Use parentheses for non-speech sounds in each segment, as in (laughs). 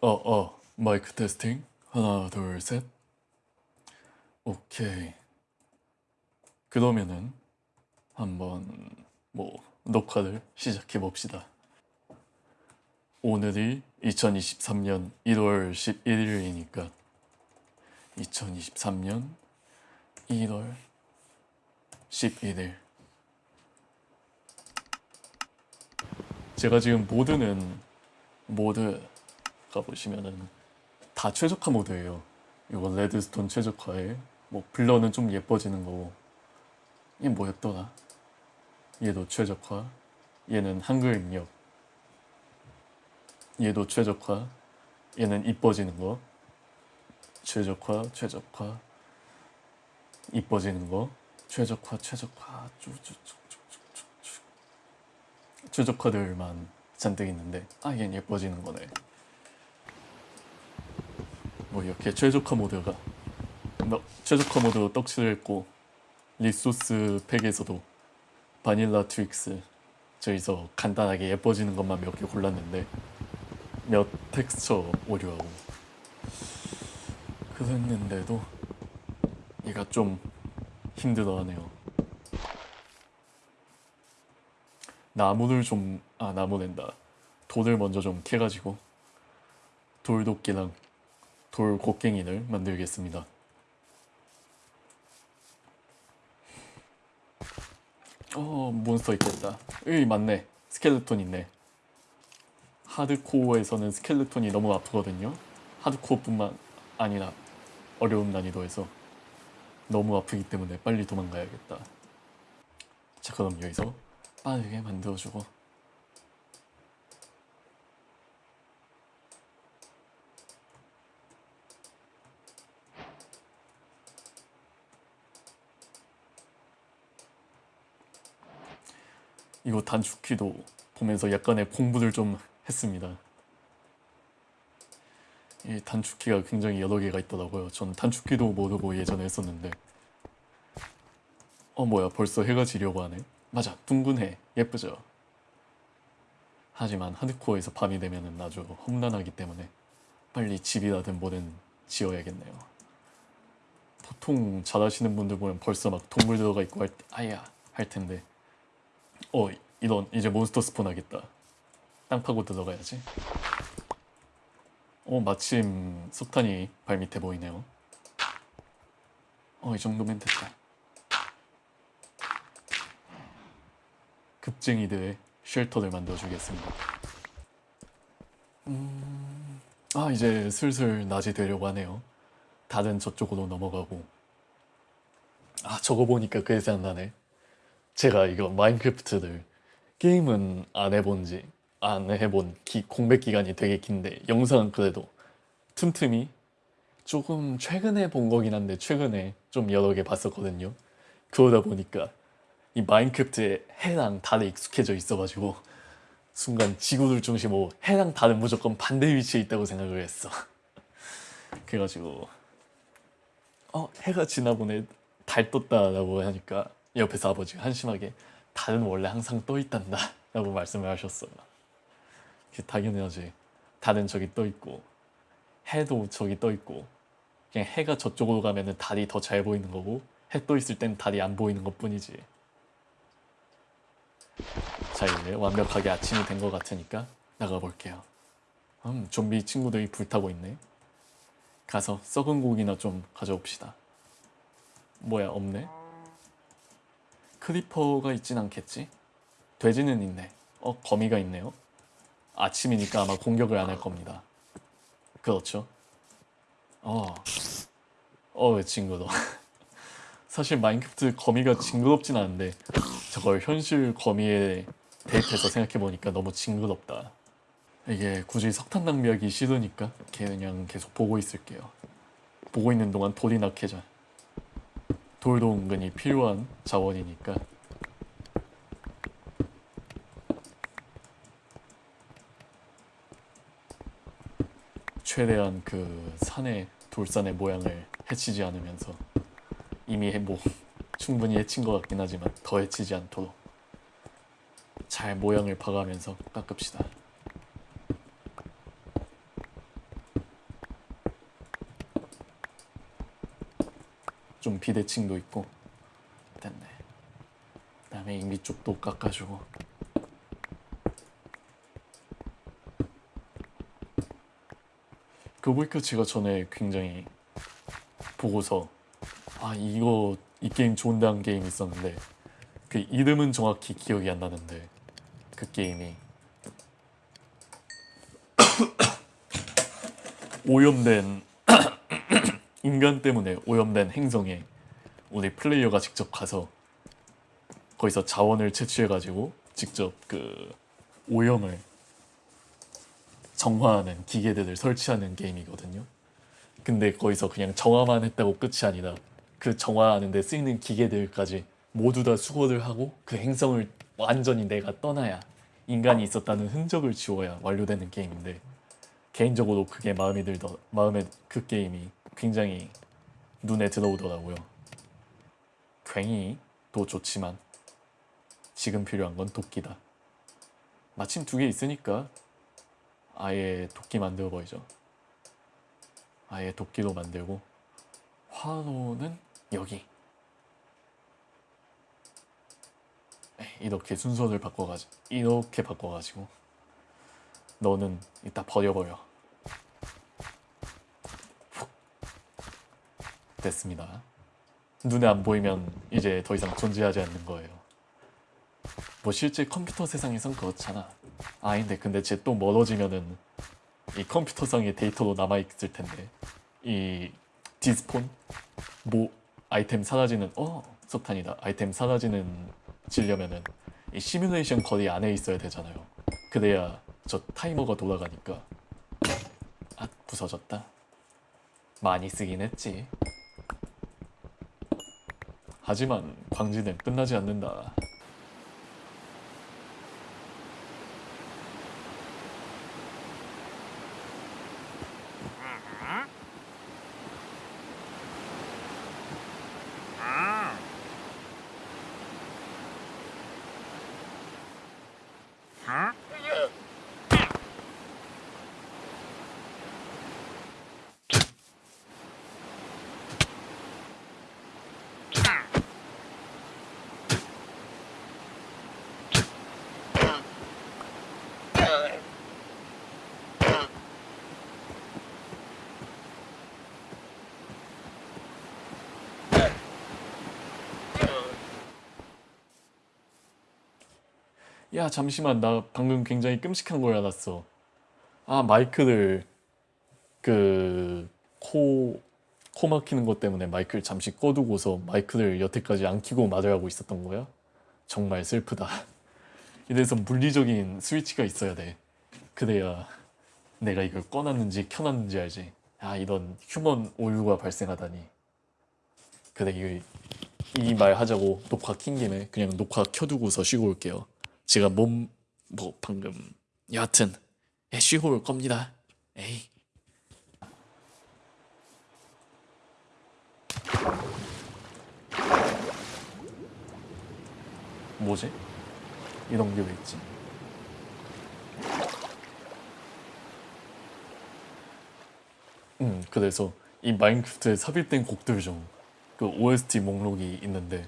어, 어, 마이크 테스팅. 하나, 둘, 셋. 오케이. 그러면은 한번 뭐 녹화를 시작해 봅시다. 오늘이 2023년 1월 11일이니까 2023년 1월 11일 제가 지금 모드는 모드 가 보시면은 다 최적화 모드예요. 이건 레드스톤 최적화에. 뭐 블러는 좀 예뻐지는 거고. 이게 뭐였더라? 얘도 최적화. 얘는 한글 입력. 얘도 최적화. 얘는 이뻐지는 거. 최적화 최적화. 이뻐지는 거. 최적화 최적화. 쭉쭉쭉쭉쭉쭉. 최적화들만 잔뜩 있는데. 아 얘는 예뻐지는 거네 뭐 이렇게 최적화 모드가 뭐 최적화 모드 떡칠을 했고 resource pack에서도 Vanilla Tweaks 저기서 간단하게 예뻐지는 것만 몇 개 골랐는데 몇 텍스처 오류하고. 그랬는데도 얘가 좀 힘들어하네요. 나무를 좀 아 나무 낸다. 돌을 먼저 좀 캐가지고 돌도끼랑 돌 곡괭이를 만들겠습니다. 어 몬스터 있겠다. 으이 맞네. 스켈레톤 있네. 하드코어에서는 스켈레톤이 너무 아프거든요. 하드코어뿐만 아니라 어려운 난이도에서 너무 아프기 때문에 빨리 도망가야겠다. 자 그럼 여기서 빠르게 만들어주고 이거 단축키도 보면서 약간의 공부를 좀 했습니다. 이 단축키가 굉장히 여러 개가 있더라고요. 전 단축키도 모르고 예전에 했었는데 어 뭐야 벌써 해가 지려고 하네. 맞아 둥근 해 예쁘죠. 하지만 하드코어에서 밤이 되면 아주 험난하기 때문에 빨리 집이라든 뭐든 지어야겠네요. 보통 잘하시는 분들 보면 벌써 막 동물 들어가 있고 할, 아야 할 텐데 어 이런 이제 몬스터 스폰 하겠다. 땅 파고 들어가야지. 어 마침 석탄이 발밑에 보이네요. 어 이 정도면 됐다. 급쟁이들의 쉘터를 만들어 주겠습니다. 음... 아 이제 슬슬 낮이 되려고 하네요. 다른 저쪽으로 넘어가고. 아 저거 보니까 그 생각나네 제가 이거 마인크래프트를 게임은 안 해본 지 안 해본 기, 공백 기간이 되게 긴데 영상은 그래도 틈틈이 조금 최근에 본 거긴 한데 최근에 좀 여러 개 봤었거든요. 그러다 보니까 이 마인크래프트에 해랑 달에 익숙해져 있어가지고 순간 지구를 중심으로 해랑 달은 무조건 반대 위치에 있다고 생각을 했어. (laughs) 그래가지고 어 해가 지나보네 달 떴다라고 하니까 옆에서 아버지가 한심하게 달은 원래 항상 떠 있단다 라고 말씀을 하셨어요. 당연하지 달은 저기 떠 있고 해도 저기 떠 있고 그냥 해가 저쪽으로 가면 달이 더 잘 보이는 거고 해 떠 있을 땐 달이 안 보이는 것 뿐이지. 자 이제 완벽하게 아침이 된 것 같으니까 나가볼게요. 음 좀비 친구들이 불타고 있네. 가서 썩은 고기나 좀 가져옵시다. 뭐야 없네 creeper가 있진 않겠지? 돼지는 있네. 어, 거미가 있네요. 아침이니까 아마 공격을 안 할 겁니다. 그렇죠. 어, 어, 징그러. (laughs) 사실 마인크래프트 거미가 징그럽진 않은데 저걸 현실 거미에 대입해서 생각해보니까 너무 징그럽다. 이게 굳이 석탄 낭비하기 싫으니까 그냥 계속 보고 있을게요. 보고 있는 동안 돌이나 캐자. 돌도 은근히 필요한 자원이니까. 최대한 그 산의 돌산의 모양을 해치지 않으면서 이미 뭐 충분히 해친 것 같긴 하지만 더 해치지 않도록 잘 모양을 봐가면서 깎읍시다 비대칭도 있고. 됐네. 그 다음에 이 밑쪽도 깎아주고. 그 보니까 제가 전에 굉장히 보고서 아 이거 이 게임 좋은다는 게임 있었는데 그 이름은 정확히 기억이 안 나는데 그 게임이 (coughs) 오염된 인간 때문에 오염된 행성에 우리 플레이어가 직접 가서 거기서 자원을 채취해가지고 직접 그 오염을 정화하는 기계들을 설치하는 게임이거든요. 근데 거기서 그냥 정화만 했다고 끝이 아니라 그 정화하는 데 쓰이는 기계들까지 모두 다 수거를 하고 그 행성을 완전히 내가 떠나야 인간이 있었다는 흔적을 지워야 완료되는 게임인데 개인적으로 그게 마음에 들더 마음에 그 게임이 굉장히 눈에 들어오더라고요. 괜히도 좋지만 지금 필요한 건 도끼다. 마침 두 개 있으니까 아예 도끼 만들어 버리죠. 아예 도끼로 만들고 화로는 여기. 이렇게 순서를 바꿔가지고 이렇게 바꿔가지고 너는 이따 버려버려. 됐습니다. 눈에 안 보이면 이제 더 이상 존재하지 않는 거예요. 뭐 실제 컴퓨터 세상에선 그렇잖아. 아닌데 근데 쟤 또 멀어지면은 이 컴퓨터상의 데이터로 남아 있을 텐데 이 despawn 뭐 아이템 사라지는 어 석탄이다 아이템 사라지는 지려면은 이 시뮬레이션 거리 안에 있어야 되잖아요. 그래야 저 타이머가 돌아가니까 아 부서졌다. 많이 쓰긴 했지. 하지만 광지는 끝나지 않는다. 야 잠시만 나 방금 굉장히 끔찍한 걸 알았어. 아 마이크를 그 코 코 막히는 것 때문에 마이크를 잠시 꺼두고서 마이크를 여태까지 안 켜고 말을 하고 있었던 거야? 정말 슬프다. 이래서 물리적인 스위치가 있어야 돼. 그래야 내가 이걸 꺼놨는지 켜놨는지 알지. 아 이런 휴먼 오류가 발생하다니. 그래 이말 하자고 녹화 킨 김에 그냥 녹화 켜두고서 쉬고 올게요. 제가 몸 뭐 방금 여하튼 예, 쉬고 올 겁니다. 에이. 뭐지? 이런 게 왜 있지? 음, 그래서 이 마인크래프트에 삽입된 곡들 중 그 OST 목록이 있는데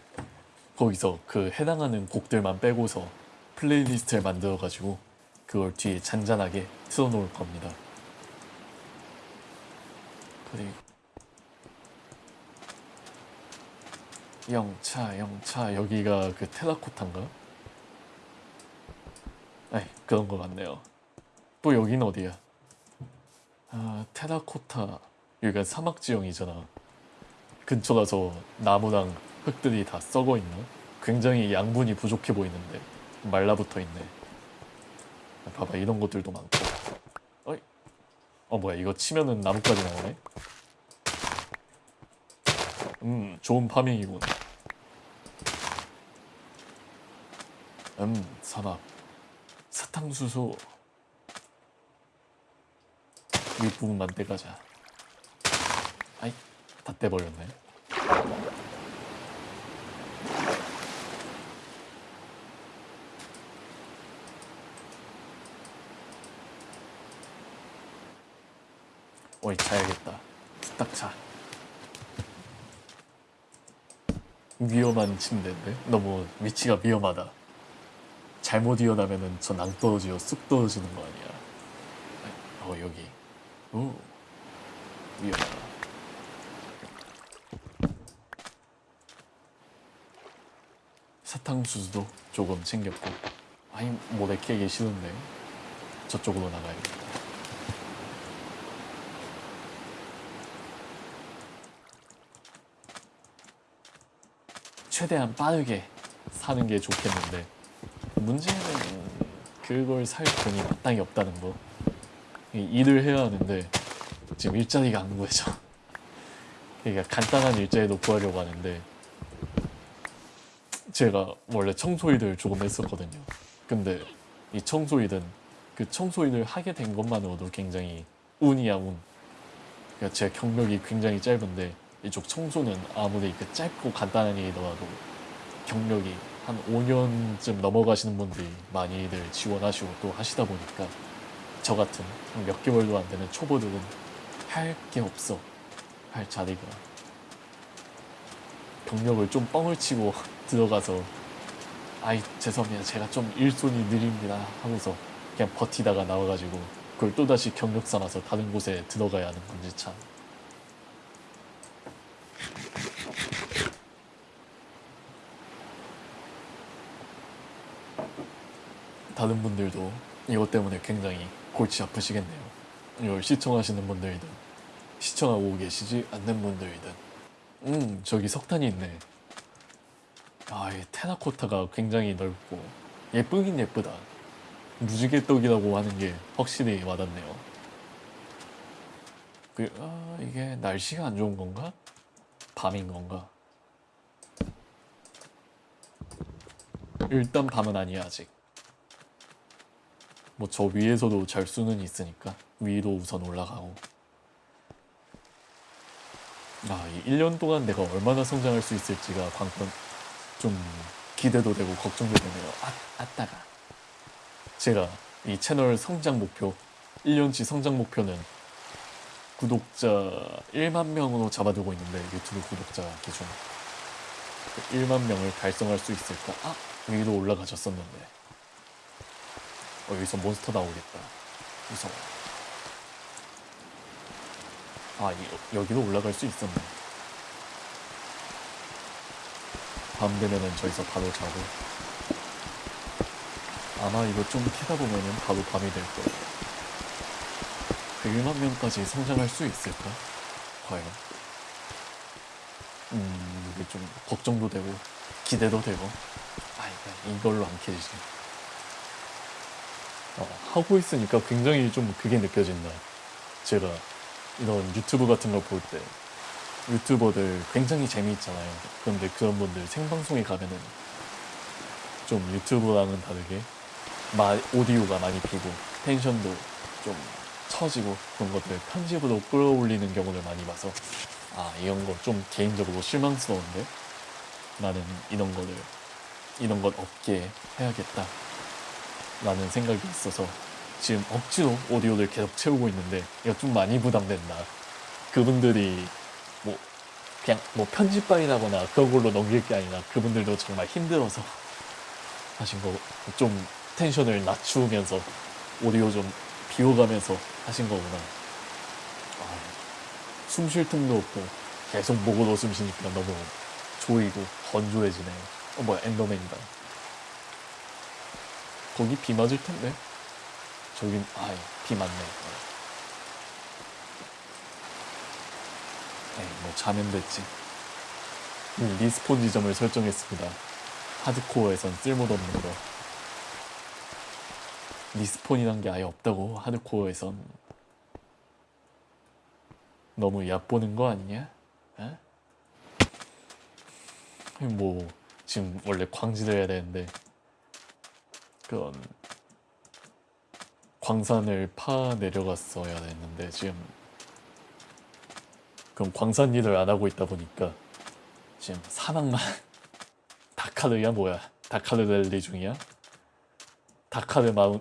거기서 그 해당하는 곡들만 빼고서 playlist를 만들어가지고 그걸 뒤에 잔잔하게 틀어놓을 겁니다. 그리고 영차 영차 여기가 그 테라코타인가? 에이 그런 거 같네요. 또 여긴 어디야? 아 테라코타 여기가 사막 지형이잖아. 근처라서 나무랑 흙들이 다 썩어 있나? 굉장히 양분이 부족해 보이는데 말라붙어 있네. 봐봐 이런 것들도 많고. 어이? 어 뭐야 이거 치면은 나무까지 나오네? 음 좋은 파밍이군. 음 사막 사탕수수 윗부분만 떼가자. 아이 다 떼버렸네. 어이 자야겠다. 후딱 자. 위험한 침대인데 너무 위치가 위험하다. 잘못 일어나면은 저 낭떠러지어 쑥 떨어지는 거 아니야. 어 여기. 오 위험하다. 사탕수수도 조금 챙겼고 아니 모래 캐기 싫은데 저쪽으로 나가야겠다. 최대한 빠르게 사는 게 좋겠는데 문제는 그걸 살 돈이 마땅히 없다는 거. 이 일을 해야 하는데 지금 일자리가 안 구해져. 그러니까 간단한 일자리도 구하려고 하는데 제가 원래 청소일을 조금 했었거든요. 근데 이 청소일은 그 청소일을 하게 된 것만으로도 굉장히 운이야 운. 그러니까 제 경력이 굉장히 짧은데 이쪽 청소는 아무리 그 짧고 간단한 일이더라도 경력이 한 5년쯤 넘어가시는 분들이 많이들 지원하시고 또 하시다 보니까 저 같은 몇 개월도 안 되는 초보들은 할 게 없어. 할 자리가. 경력을 좀 뻥을 치고 (laughs) 들어가서 아이 죄송합니다. 제가 좀 일손이 느립니다 하고서 그냥 버티다가 나와가지고 그걸 또다시 경력 삼아서 다른 곳에 들어가야 하는 건지 참 다른 분들도 이것 때문에 굉장히 골치 아프시겠네요. 이걸 시청하시는 분들이든 시청하고 계시지 않는 분들이든 음 저기 석탄이 있네. 아이 테라코타가 굉장히 넓고 예쁘긴 예쁘다. 무지개떡이라고 하는 게 확실히 와닿네요. 그, 아, 이게 날씨가 안 좋은 건가? 밤인 건가? 일단 밤은 아니야 아직. 뭐 저 위에서도 잘 수는 있으니까 위로 우선 올라가고 아, 이 1년 동안 내가 얼마나 성장할 수 있을지가 관건 좀 기대도 되고 걱정도 되네요. 아, 아따가. 제가 이 채널 성장 목표 1년치 성장 목표는 구독자 1만 명으로 잡아두고 있는데 유튜브 구독자 기준 1만 명을 달성할 수 있을까? 아, 위로 올라가셨었는데 어, 여기서 몬스터 나오겠다. 무서워. 아, 이, 여기로 올라갈 수 있었네. 밤 되면은 저기서 바로 자고. 아마 이거 좀 캐다 보면은 바로 밤이 될 거예요. 100만 명까지 성장할 수 있을까? 과연? 음, 이게 좀 걱정도 되고, 기대도 되고. 아, 이걸로 안 캐지지. 어, 하고 있으니까 굉장히 좀 그게 느껴진다. 제가 이런 유튜브 같은 걸 볼 때 유튜버들 굉장히 재미있잖아요. 그런데 그런 분들 생방송에 가면은 좀 유튜브랑은 다르게 마, 오디오가 많이 비고 텐션도 좀 처지고 그런 것들 편집으로 끌어올리는 경우를 많이 봐서 아 이런 거 좀 개인적으로 실망스러운데 나는 이런 거를 이런 것 없게 해야겠다 라는 생각이 있어서 지금 억지로 오디오를 계속 채우고 있는데 이거 좀 많이 부담된다. 그분들이 뭐 그냥 뭐 편집반이라거나 그런 걸로 넘길 게 아니라 그분들도 정말 힘들어서 (laughs) 하신 거 좀 텐션을 낮추면서 오디오 좀 비워가면서 하신 거구나. 아, 숨쉴 틈도 없고 계속 목으로 숨 쉬니까 너무 조이고 건조해지네. 어 뭐야 엔더맨이다. 거기 비 맞을 텐데. 저긴 아이 비 맞네. 에이 뭐 자면 됐지. 음, respawn 지점을 설정했습니다. 하드코어에선 쓸모도 없는 거. respawn이란 게 아예 없다고 하드코어에선. 너무 얕보는 거 아니냐? 에? 뭐 지금 원래 광질을 해야 되는데 그런 광산을 파 내려갔어야 했는데 지금 그럼 광산 일을 안 하고 있다 보니까 지금 사막만 (laughs) 다카르야 뭐야? 다카르 랠리 중이야? 다카르 마운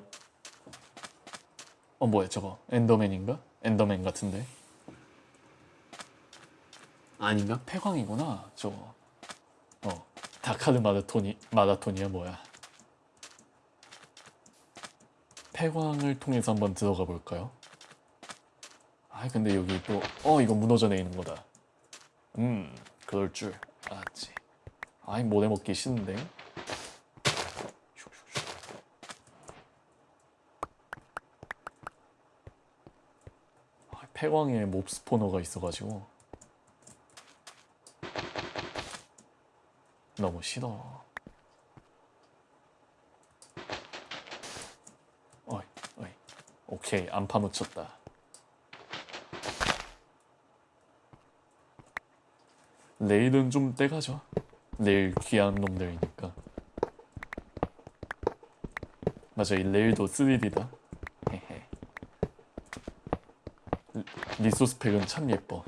어 뭐야 저거? 엔더맨인가? 엔더맨 같은데? 아닌가? 폐광이구나 저거. 어 다카르 마라톤이 마라톤이야 뭐야 폐광을 통해서 한번 들어가 볼까요? 아 근데 여기 또 어 이거 무너져 내리는 거다. 음 그럴 줄 알았지. 아이 모래 먹기 싫은데. 아, 폐광에 몹 스포너가 있어가지고. 너무 싫어 어이 어이 오케이 안 파묻혔다. 레일은 좀 떼가죠 레일 귀한 놈들이니까. 맞아 이 레일도 3D다. 헤헤. 리- resource pack은 참 예뻐.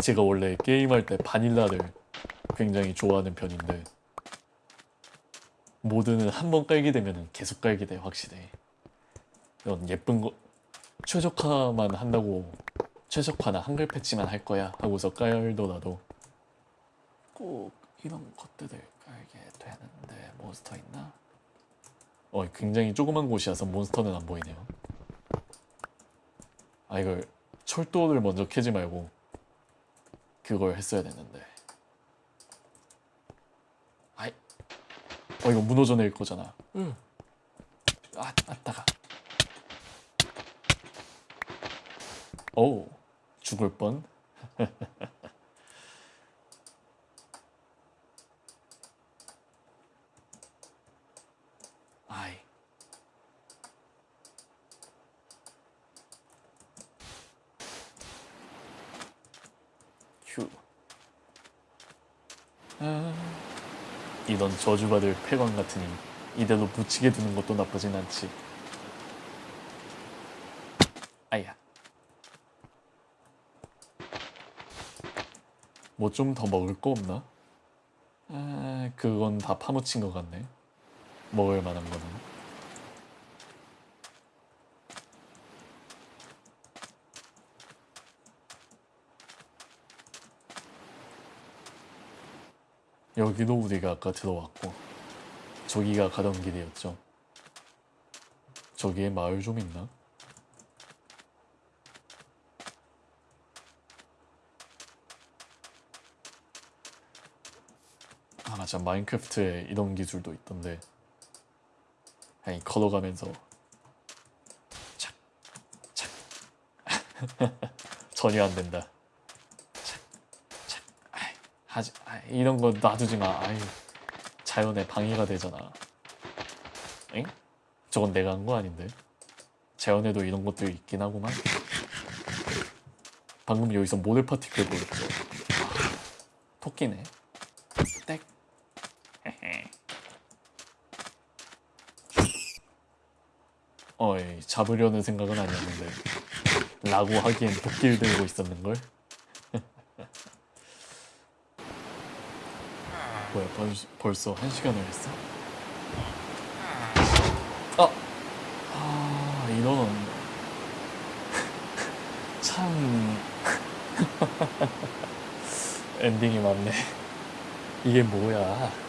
제가 원래 게임할 때 바닐라를 굉장히 좋아하는 편인데 모드는 한 번 깔게 되면 계속 깔게 돼 확실히 이런 예쁜 거 최적화만 한다고 최적화나 한글 패치만 할 거야 하고서 깔더라도. 꼭 이런 것들을 깔게 되는데 몬스터 있나? 어 굉장히 조그만 곳이라서 몬스터는 안 보이네요. 아 이걸 철도를 먼저 캐지 말고 그걸 했어야 됐는데. 아이 어 이거 무너져 내릴 거잖아. 응. 아 아따가 오 죽을 뻔. (laughs) 아이. 휴. 아, 이런 저주받을 폐광 같으니 이대로 묻히게 두는 것도 나쁘진 않지. 아야 뭐 좀 더 먹을 거 없나? 아, 그건 다 파묻힌 것 같네. 먹을 만한 거는. 여기도 우리가 아까 들어왔고 저기가 가던 길이었죠. 저기에 마을 좀 있나? 아 맞아 마인크래프트에 이런 기술도 있던데. 아니 걸어가면서. 착 착. 전혀 안 된다. 착 착. 아이, 하지 아이, 이런 거 놔두지 마. 아이 자연에 방해가 되잖아. 엥? 저건 내가 한 거 아닌데? 자연에도 이런 것들이 있긴 하구만. 방금 여기서 모델 파티클 보였죠. 아, 토끼네. 땡 어이 잡으려는 생각은 아니었는데 라고 하기엔 도끼를 들고 있었는걸 (laughs) 뭐야 벌, 벌써 한 시간을 했어? 아! 아 이런 (laughs) 참 (laughs) 엔딩이 많네 이게 뭐야